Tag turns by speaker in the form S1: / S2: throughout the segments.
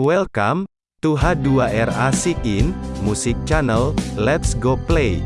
S1: Welcome to H2R Asik In Music Channel. Let's go play.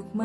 S2: Untuk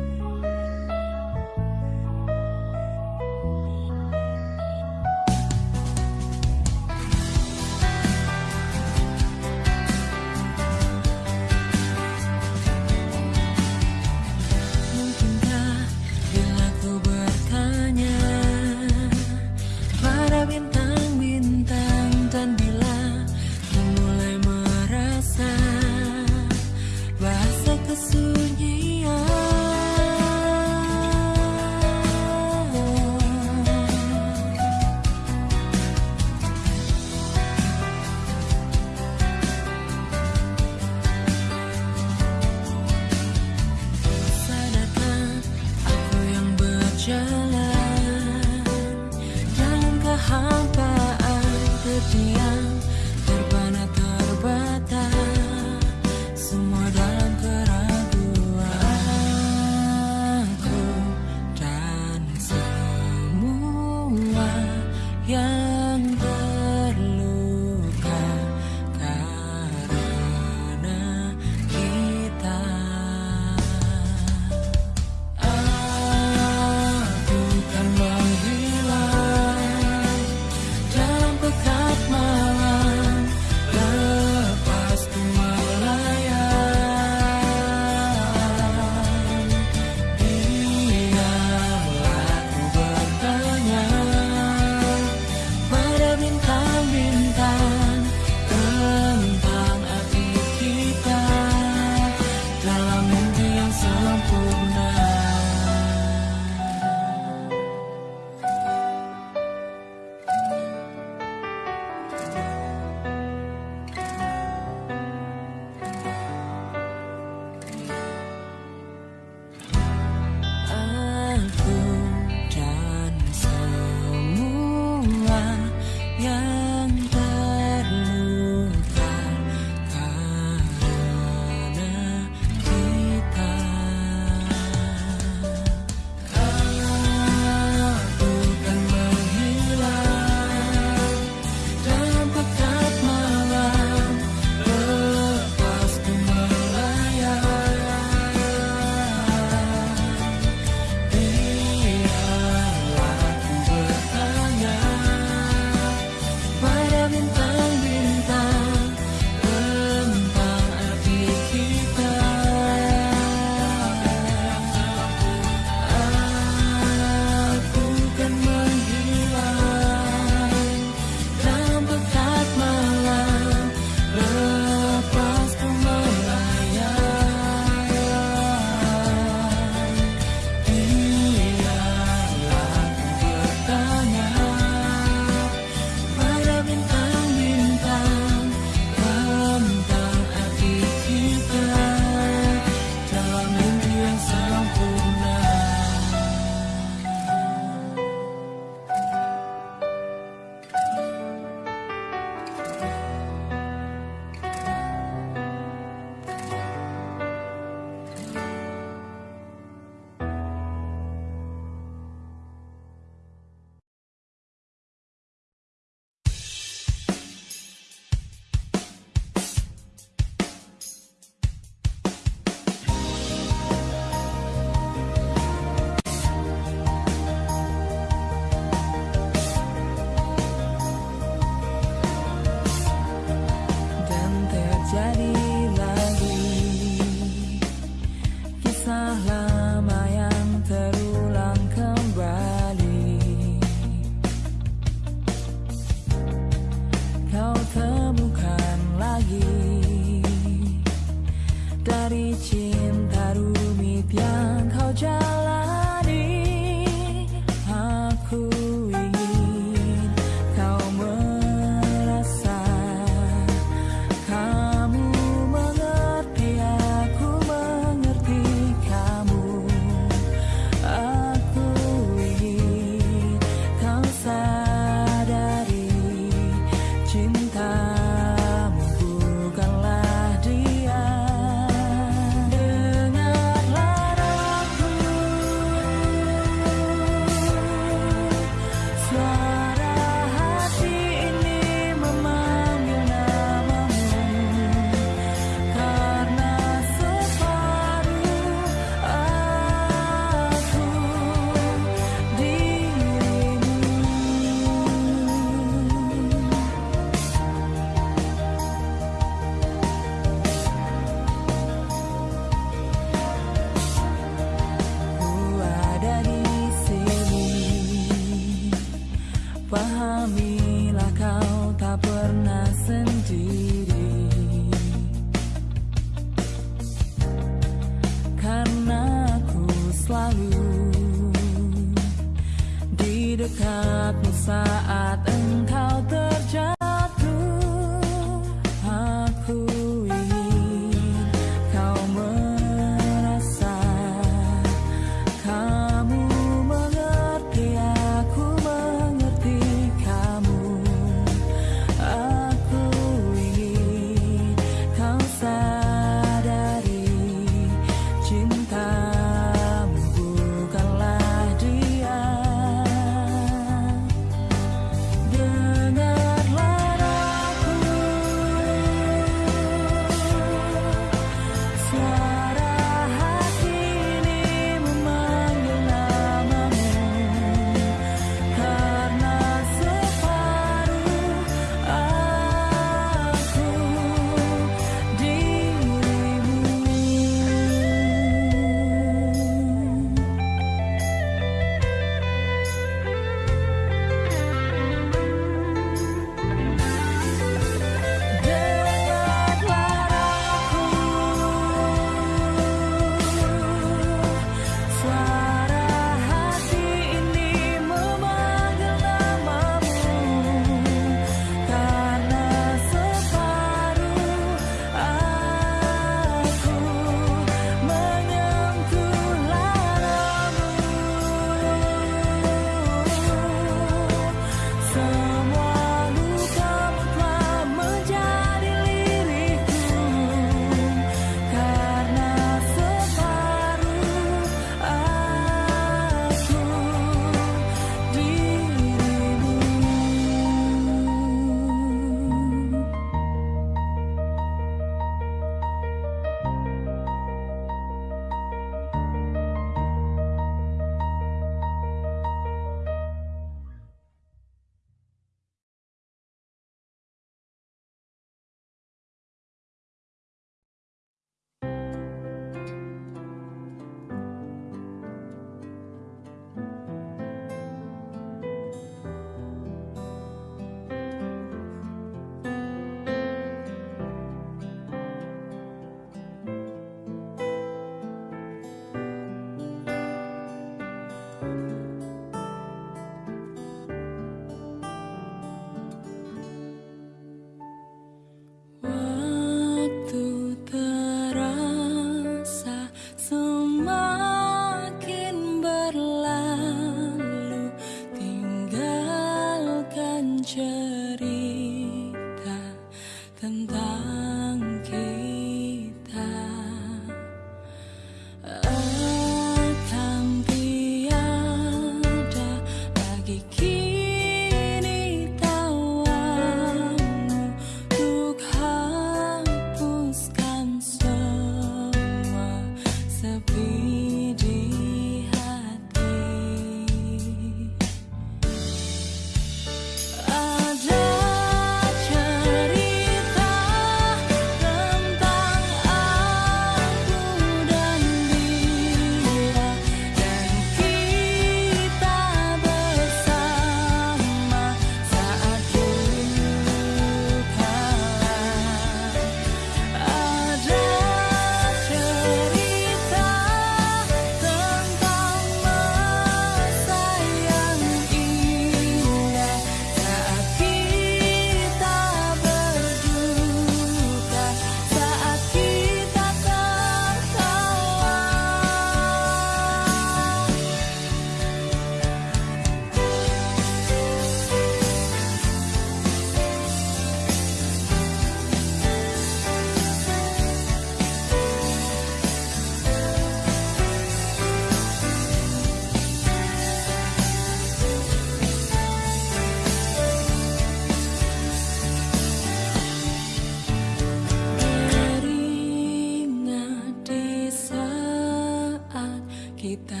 S2: kita.